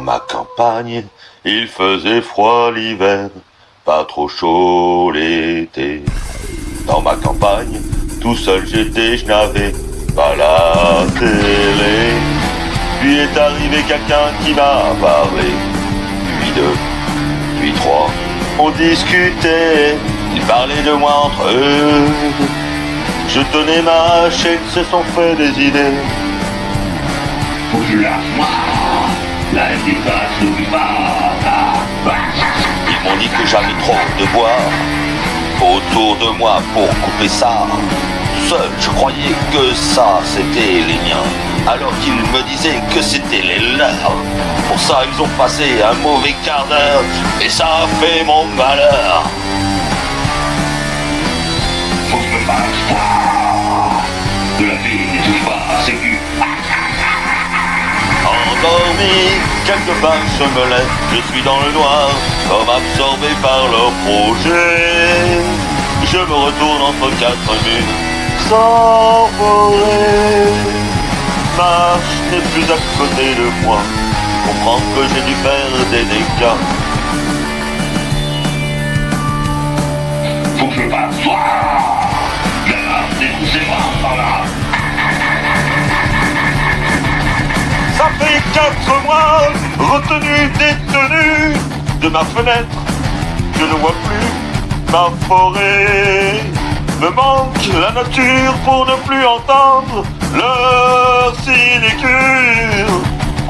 ma campagne, il faisait froid l'hiver, pas trop chaud l'été. Dans ma campagne, tout seul j'étais, je n'avais pas la télé. Puis est arrivé quelqu'un qui m'a parlé. Puis deux, puis trois, on discutait, ils parlaient de moi entre eux. Je tenais ma chaîne, se sont fait des idées. Ils m'ont dit que j'avais trop de bois autour de moi pour couper ça. Seul, je croyais que ça, c'était les miens. Alors qu'ils me disaient que c'était les leurs. Pour ça, ils ont passé un mauvais quart d'heure et ça a fait mon malheur. Endormi, quelque part je me lève, je suis dans le noir, comme absorbé par leur projet. Je me retourne entre quatre murs, sans forêt. Marche n'est plus à côté de moi, comprends que j'ai dû faire des dégâts. Ça fait quatre mois, retenu, détenu de ma fenêtre. Je ne vois plus ma forêt. Me manque la nature pour ne plus entendre leur sinécure.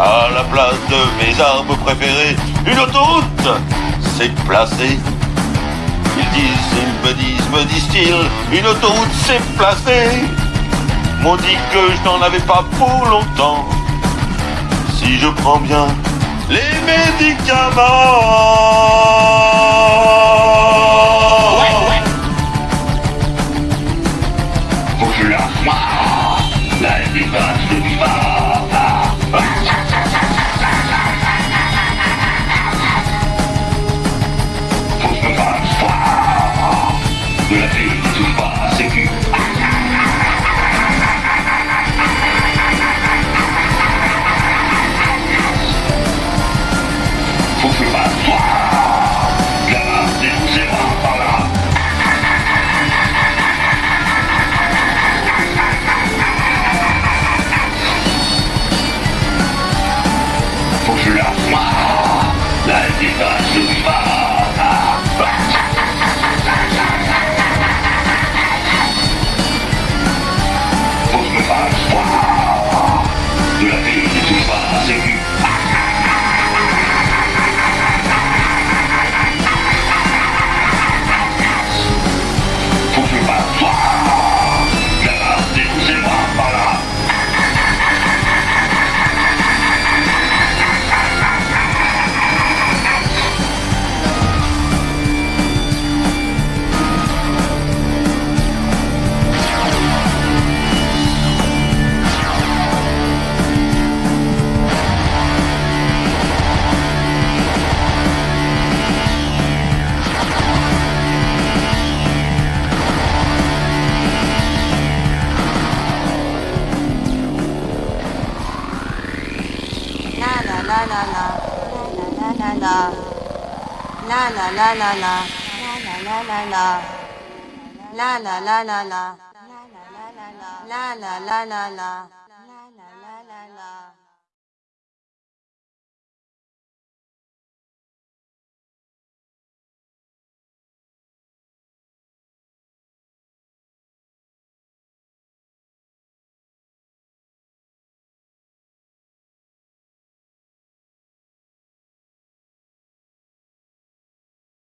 À la place de mes arbres préférés, une autoroute s'est placée. Ils disent, ils me disent, me disent-ils, une autoroute s'est placée. M'ont dit que je n'en avais pas pour longtemps si je prends bien les médicaments. ななななななな